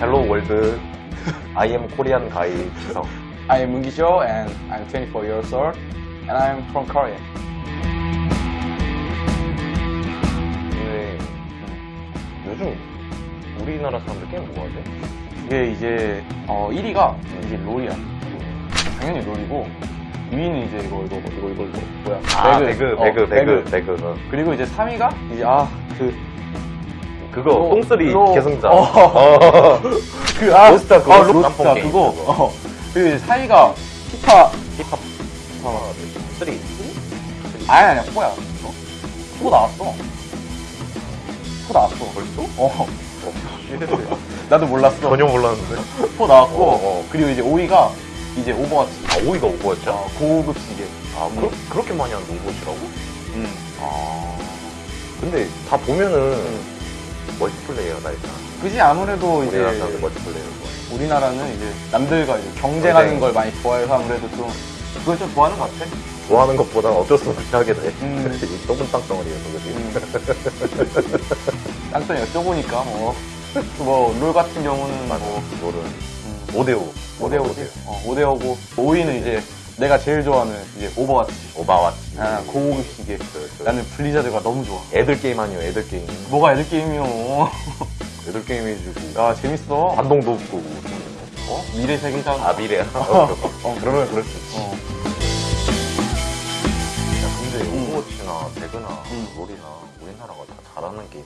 Hello world I am Korean guy 기성 I am Seo and I'm 24 years old and I'm from Korea. 근데 요즘 우리나라 사람들 게임 뭐 하지? 이게 이제 어 1위가 이제 롤이야. 당연히 롤이고 2위는 이제 이거 이거 이거 이거 이거 뭐야? 아 배그 어, 배그 배그 배그 어. 그리고 이제 3위가 이제 아그 그거 로- 똥쓰리 로- 계승자 어. 어. 그, 아, 로스터 그거, 아, 게임 그거. 어. 그리고 이제 4위가 피파. 힙합 쓰리 아니, 아니야, 4야. 어? 4 나왔어. 4 나왔어. 벌써? 어. 나도 몰랐어. 전혀 몰랐는데 4 나왔고. 어, 어. 그리고 이제 5위가 이제 오버워치. 아 5위가 오버였죠? 어, 고급 시계. 아 그러, 그렇게 많이 하는 오버워치라고? 음. 아 근데 다 보면은 멀티플레이어다 일단 그지 아무래도 이제 우리나라 사람들 멀티플레이어 우리나라는 이제 남들과 이제 경쟁하는 경쟁. 걸 많이 좋아해서 아무래도 좀 그걸 좀 좋아하는 것 같아. 좋아하는 것보다 어쩔 수 없이 하게 돼 음. 이 좁은 땅덩어리에서 그지? 음. 땅덩이 여쭤보니까 뭐, 뭐, 롤 같은 경우는 맞아 뭐, 롤은 음, 5대5 5대5지. 어, 5대5고, 5위는 이제 내가 제일 좋아하는 이제 오버워치. 오바와치 아, 고급 시계. 그, 그 나는 블리자드가 너무 좋아. 애들 게임 아니요 애들 게임 뭐가 애들 게임이요. 애들 게임 해주고 야, 재밌어. 반동도 없고 어? 미래 세계잖아. 아 미래야? 어, 그러면 그럴 수 있지 어. 야 근데 음. 오버워치나 배그나 음. 롤이나 우리나라가 다 잘하는 게임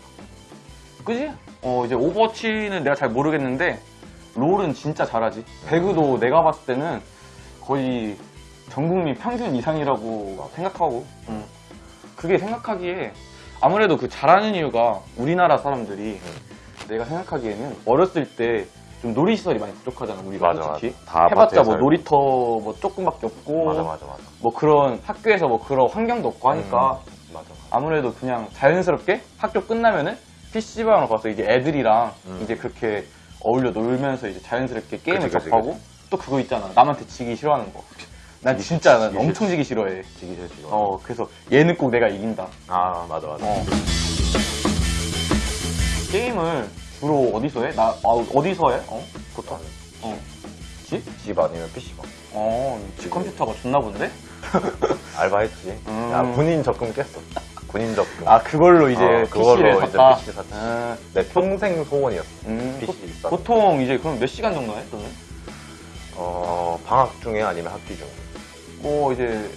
그지? 어, 이제 오버워치는 내가 잘 모르겠는데, 롤은 진짜 잘하지. 배그도 내가 봤을 때는 거의 전 국민 평균 이상이라고 생각하고, 음. 그게 생각하기에 아무래도 그 잘하는 이유가 우리나라 사람들이 내가 생각하기에는 어렸을 때 좀 놀이시설이 많이 부족하잖아, 우리가 맞아, 솔직히. 맞아. 다 해봤자 뭐. 놀이터 뭐 조금밖에 없고, 맞아 맞아 맞아 뭐 그런 학교에서 뭐 그런 환경도 없고 하니까 음, 맞아 아무래도 그냥 자연스럽게 학교 끝나면은 PC방으로 가서 이제 애들이랑 음. 이제 그렇게 어울려 놀면서 이제 자연스럽게 게임을 그치, 그치, 접하고 또 그거 있잖아. 남한테 지기 싫어하는 거. 난 진짜 난 지기 엄청 지기 싫어해. 지기 싫어 어, 그래서 얘는 꼭 내가 이긴다. 아 맞아 맞아 어. 게임을 주로 어디서 해? 나, 아, 어디서 해? 어? 보통? 어. 집? 집 아니면 PC방 어, 집 컴퓨터가 좋나 본데? 알바했지 음. 야 군인 적금 깼어 군인 적금 아, 그걸로 이제 어, 그걸로 PC를 이제 샀다. PC 샀지. 아, 내 평생 소원이었어 음, PC 보-. 보통 이제 그럼 몇 시간 정도 해? 너는? 어 방학 중에 아니면 학기 중에 뭐 이제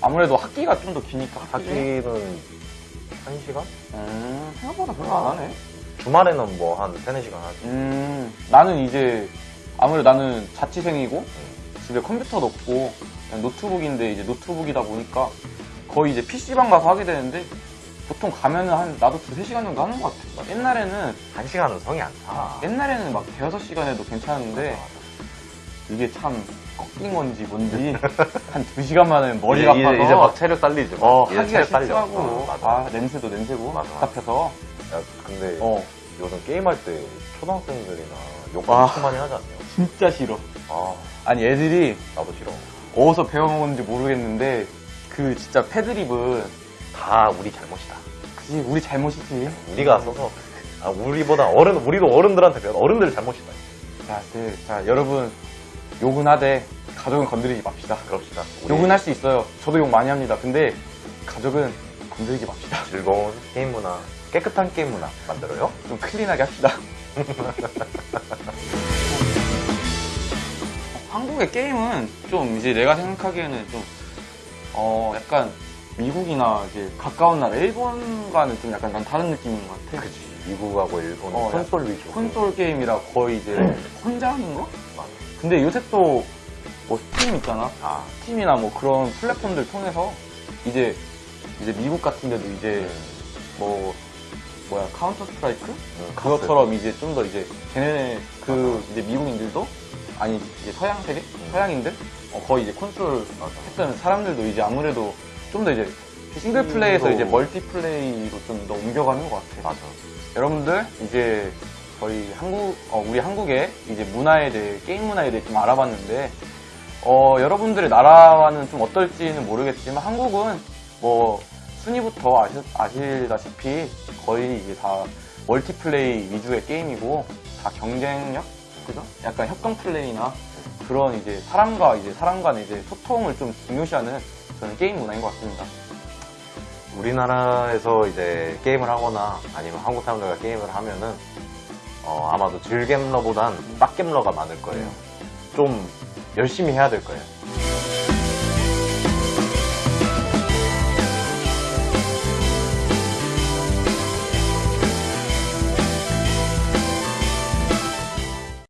아무래도 학기가 좀 더 기니까 학기? 학기는 한 시간 음, 생각보다 별로 안 하네. 주말에는 뭐 한 세네 시간 하지 음, 나는 이제 아무래도 나는 자취생이고 집에 컴퓨터도 없고 그냥 노트북인데 이제 노트북이다 보니까 거의 이제 PC방 가서 하게 되는데 보통 가면은 한 나도 두세 시간 정도 하는 것 같아. 옛날에는 한 시간은 성이 안 타 옛날에는 막 대여섯 시간 해도 괜찮은데 이게 참 꺾인 건지 뭔지 한 두 시간 만에 머리가 이제, 아파서 이제, 막 체력 딸리지 막. 어, 이제 하기가 딸려. 싫더라고. 어, 맞아. 아, 냄새도 냄새고. 맞아. 답답해서. 야, 근데 어, 요즘 게임할 때 초등학생들이나 욕 아. 엄청 많이 하지 않냐? 진짜 싫어. 아, 아니, 애들이 나도 싫어. 어디서 배워먹었는지 모르겠는데, 그 진짜 패드립은, 다 우리 잘못이다. 그지, 우리 잘못이지. 우리가 써서 아, 우리보다 어른, 우리도 어른들한테 배워. 어른들 잘못이다. 자, 네, 자, 여러분, 욕은 하되, 가족은 건드리지 맙시다. 그럽시다. 욕은 할 수 있어요. 저도 욕 많이 합니다. 근데, 가족은 건드리지 맙시다. 즐거운 게임 문화, 깨끗한 게임 문화 만들어요. 좀 clean하게 합시다. 한국의 게임은 좀 이제 내가 생각하기에는 좀, 어, 약간 미국이나 이제 가까운 나라, 일본과는 좀 약간 난 다른 느낌인 것 같아. 그치. 미국하고 일본은 어, 콘솔 위주. 콘솔 게임이라 거의 이제 혼자 하는 거? 맞아. 근데 요새 또, 뭐 스팀 있잖아. 아, 스팀이나 뭐 그런 플랫폼들 통해서 이제, 이제 미국 같은 데도 이제 음, 뭐, 뭐야, 카운터 스트라이크? 음, 그것처럼 이제 좀 더 이제 걔네 그 이제 미국인들도 아니 이제 서양 세계 서양인들 어, 거의 이제 콘솔 맞아. 했던 사람들도 이제 아무래도 좀 더 이제 싱글 플레이에서 음, 이제 또- 멀티 플레이로 좀 더 옮겨가는 것 같아. 맞아. 여러분들 이제 저희 한국 어, 우리 한국의 이제 문화에 대해 게임 문화에 대해 좀 알아봤는데 어, 여러분들의 나라와는 좀 어떨지는 모르겠지만 한국은 뭐 순위부터 아시, 아시다시피 거의 이제 다 멀티플레이 위주의 게임이고 다 경쟁력 그죠? 약간 협동 플레이나 그런 이제 사람과 이제 사람 간의 이제 소통을 좀 중요시하는 저는 게임 문화인 것 같습니다. 우리나라에서 이제 게임을 하거나 아니면 한국 사람들과 게임을 하면은 어, 아마도 질겜러보단 빡겜러가 많을 거예요. 좀 열심히 해야 될 거예요.